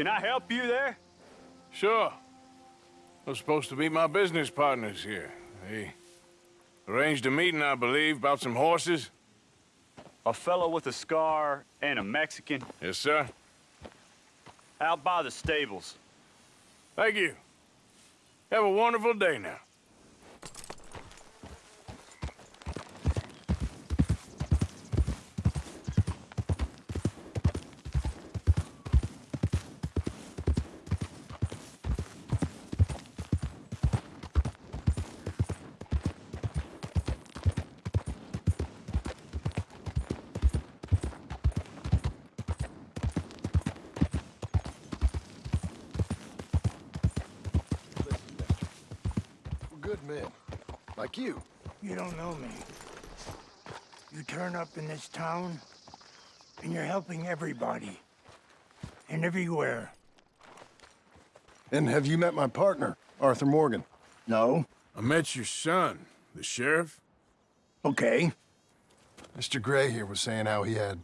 Can I help you there? Sure. Those supposed to be my business partners here. They arranged a meeting, I believe, about some horses. A fellow with a scar and a Mexican Yes, sir. out by the stables. Thank you. Have a wonderful day now. Good men. Like you. You don't know me. You turn up in this town, and you're helping everybody. And everywhere. And have you met my partner, Arthur Morgan? No? I met your son, the sheriff. Okay. Mr. Gray here was saying how he had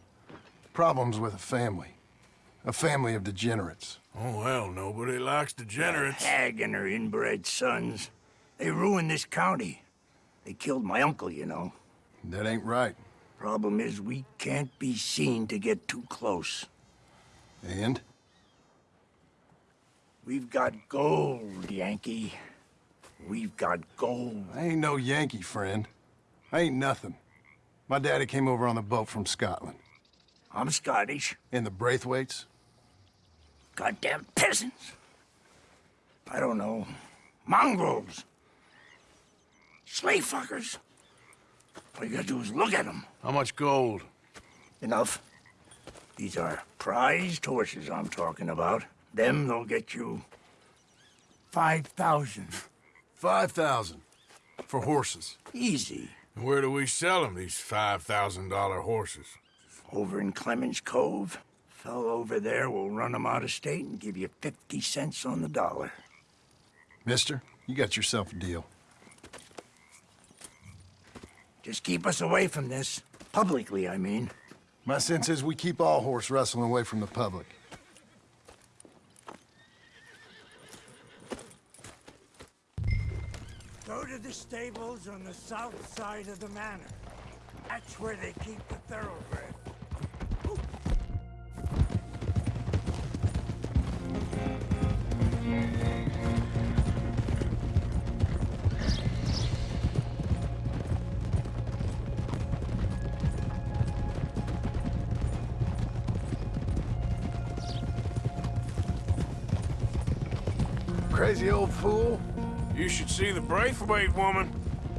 problems with a family. A family of degenerates. Oh, well, nobody likes degenerates. Hag and her inbred sons. They ruined this county. They killed my uncle, you know. That ain't right. Problem is, we can't be seen to get too close. And? We've got gold, Yankee. We've got gold. I ain't no Yankee, friend. I ain't nothing. My daddy came over on the boat from Scotland. I'm Scottish. And the Braithwaites? Goddamn peasants. I don't know. Mongrels. Slave fuckers. All you gotta do is look at them. How much gold? Enough. These are prized horses I'm talking about. Them, they'll get you... 5,000. Five thousand. For horses. Easy. And where do we sell them, these $5,000 horses? Over in Clemens Cove. Fellow over there will run 'em out of state and give you 50 cents on the dollar. Mister, you got yourself a deal. Just keep us away from this. Publicly, I mean. My sense is we keep all horse rustling away from the public. Go to the stables on the south side of the manor. That's where they keep the thoroughbred. Crazy old fool. You should see the Braithwaite woman.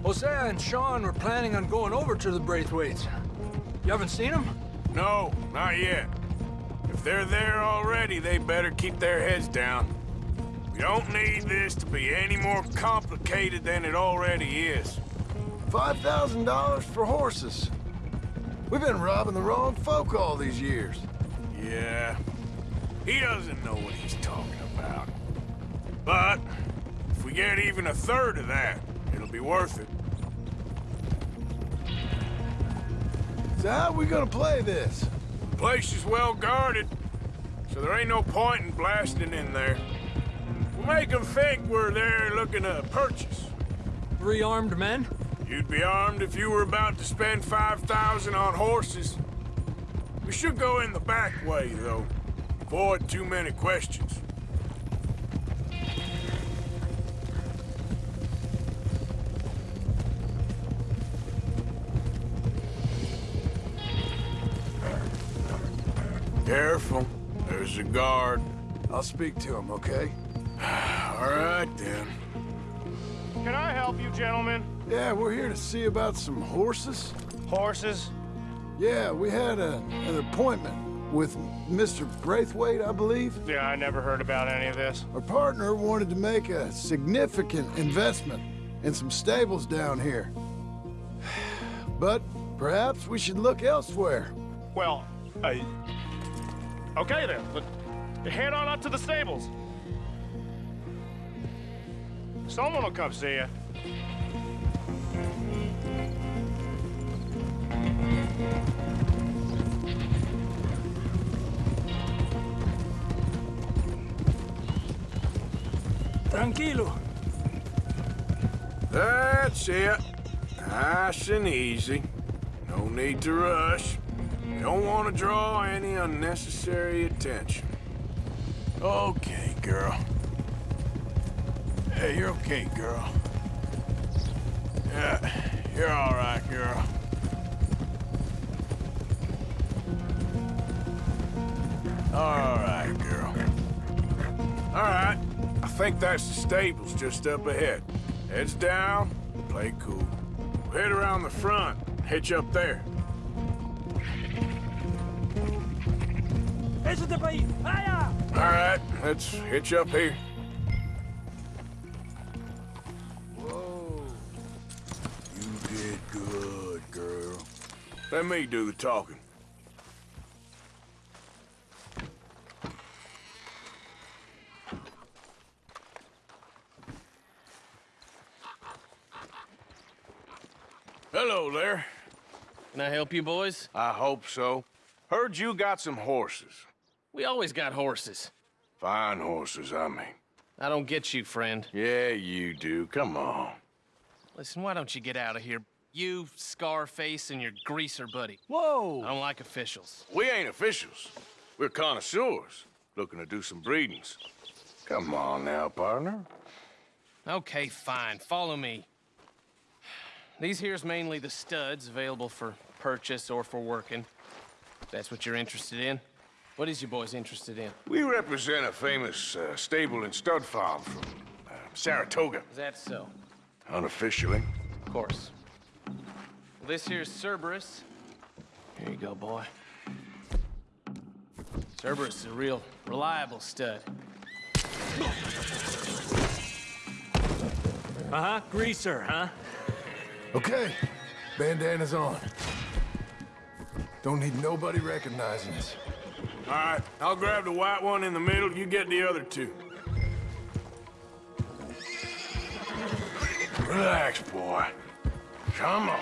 Hosea and Sean were planning on going over to the Braithwaites. You haven't seen them? No, not yet. If they're there already, they better keep their heads down. We don't need this to be any more complicated than it already is. Five thousand dollars for horses. We've been robbing the wrong folk all these years. Yeah, he doesn't know what he's talking about. But if we get even a third of that, it'll be worth it. So how we gonna play this? The place is well guarded, so there ain't no point in blasting in there. We'll make them think we're there looking to purchase. Three armed men? You'd be armed if you were about to spend 5,000 on horses. We should go in the back way, though. Avoid too many questions. Careful. There's a guard. I'll speak to him, okay? All right, then. Can I help you, gentlemen? Yeah, we're here to see about some horses. Horses? Yeah, we had a, an appointment with Mr. Braithwaite, I believe. Yeah, I never heard about any of this. Our partner wanted to make a significant investment in some stables down here. But perhaps we should look elsewhere. Well, uh, okay then. But head on up to the stables. Someone will come see you. Tranquilo. That's it. Nice and easy. No need to rush. Don't want to draw any unnecessary attention. Okay, girl. Hey, you're okay, girl. Yeah, you're all right, girl. All right, girl. All right. I think that's the stables just up ahead. Heads down, play cool. Head around the front, hitch up there. Eso te país. Allá! All right, let's hitch up here. Whoa. You did good, girl. Let me do the talking. Hello there. Can I help you boys? I hope so. Heard you got some horses. We always got horses. Fine horses, I mean. I don't get you, friend. Yeah, you do. Come on. Listen, why don't you get out of here? You, Scarface, and your greaser buddy. Whoa! I don't like officials. We ain't officials. We're connoisseurs, looking to do some breedings. Come on now, partner. Okay, fine. Follow me. These here's mainly the studs available for purchase or for working. If that's what you're interested in. What is you boys interested in? We represent a famous uh, stable and stud farm from uh, Saratoga, Is that so? unofficially. Of course. Well, this here's Cerberus. Here you go, boy. Cerberus is a real reliable stud. Uh-huh, greaser, huh? Okay, bandana's on. Don't need nobody recognizing us. All right, I'll grab the white one in the middle. You get the other two. Relax, boy. Come on.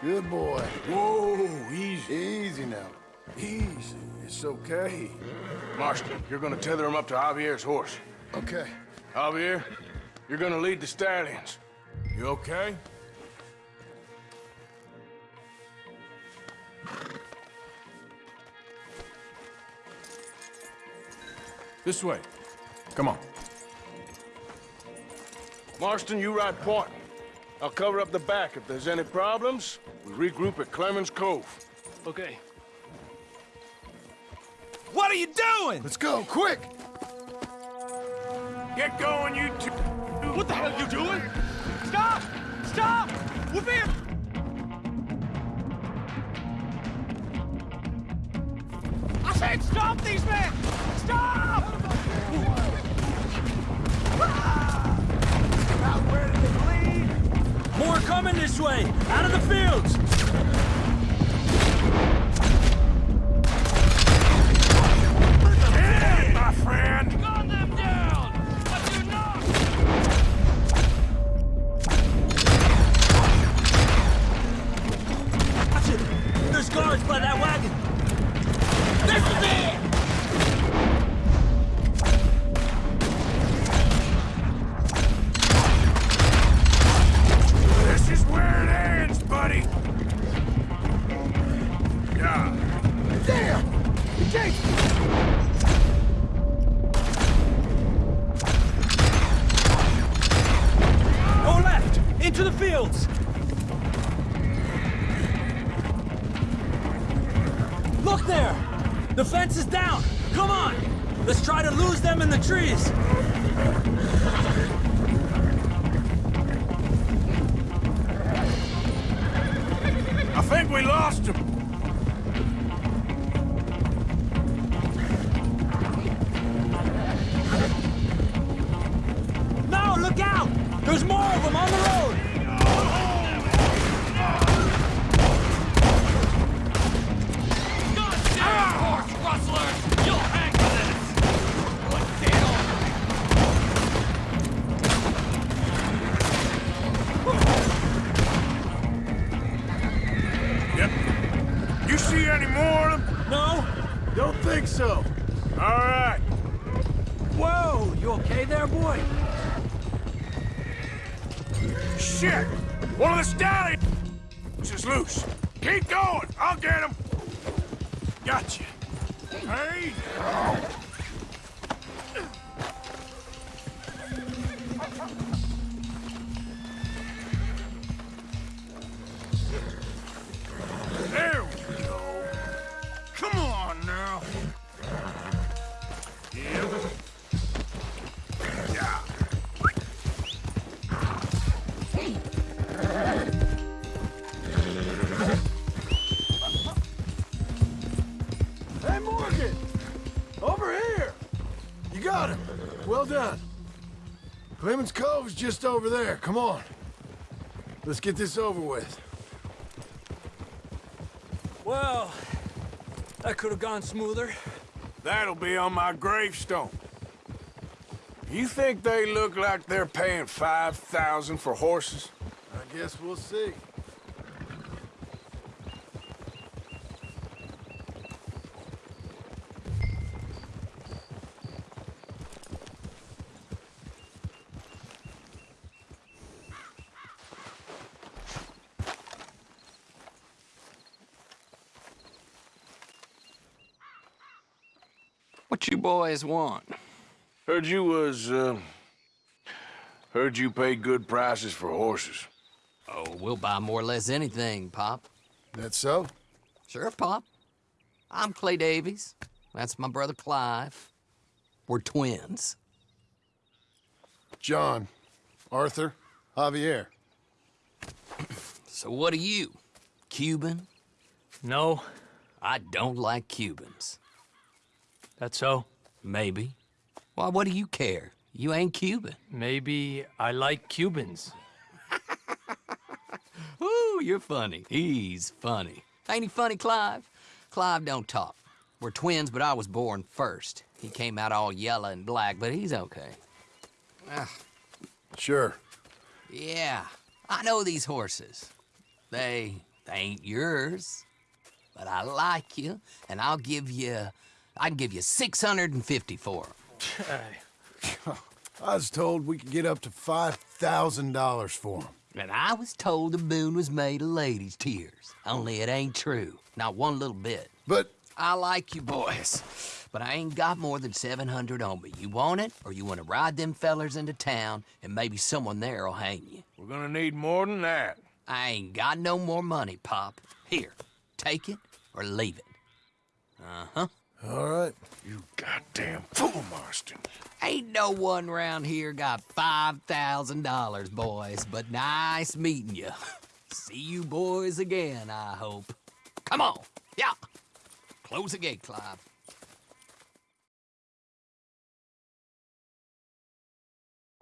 Good boy. Whoa, easy. Easy now. Easy. It's okay. Marston, you're gonna tether him up to Javier's horse. Okay. Javier, you're gonna lead the stallions. You okay? This way. Come on. Marston, you ride point. I'll cover up the back. If there's any problems, we regroup at Clemens Cove. Okay. What are you doing? Let's go, quick! Get going, you two. What the hell are you doing? Stop! Stop! We're being... I said stop these men! Stop! More coming this way! Out of the fields! Look there! The fence is down! Come on! Let's try to lose them in the trees! I think we lost him. No, look out! There's more of them on the road! think so. All right. Whoa, you okay there, boy? Shit! One of the stallions is loose. Keep going. I'll get him. Gotcha. Hey! hey. Clemens Cove's just over there. Come on. Let's get this over with. Well, that could have gone smoother. That'll be on my gravestone. You think they look like they're paying 5000 for horses? I guess we'll see. What you boys want? Heard you was, uh... Heard you pay good prices for horses. Oh, we'll buy more or less anything, Pop. That so? Sure, Pop. I'm Clay Davies. That's my brother Clive. We're twins. John, Arthur, Javier. So what are you? Cuban? No, I don't like Cubans. That's so. Maybe. Why, what do you care? You ain't Cuban. Maybe I like Cubans. Ooh, you're funny. He's funny. Ain't he funny, Clive? Clive don't talk. We're twins, but I was born first. He came out all yellow and black, but he's okay. Ah. Sure. Yeah, I know these horses. They, they ain't yours. But I like you, and I'll give you, I can give you 650 for 'em. I was told we could get up to $5,000 for him. And I was told the moon was made of ladies' tears. Only it ain't true. Not one little bit. But I like you boys, but I ain't got more than 700 on me. You want it, or you want to ride them fellers into town, and maybe someone there'll hang you. We're gonna need more than that. I ain't got no more money, Pop. Here, take it or leave it. Uh-huh. All right. You goddamn fool, Marston. Ain't no one round here got $5,000, boys, but nice meeting you. See you boys again, I hope. Come on, yeah. Close the gate, Clive.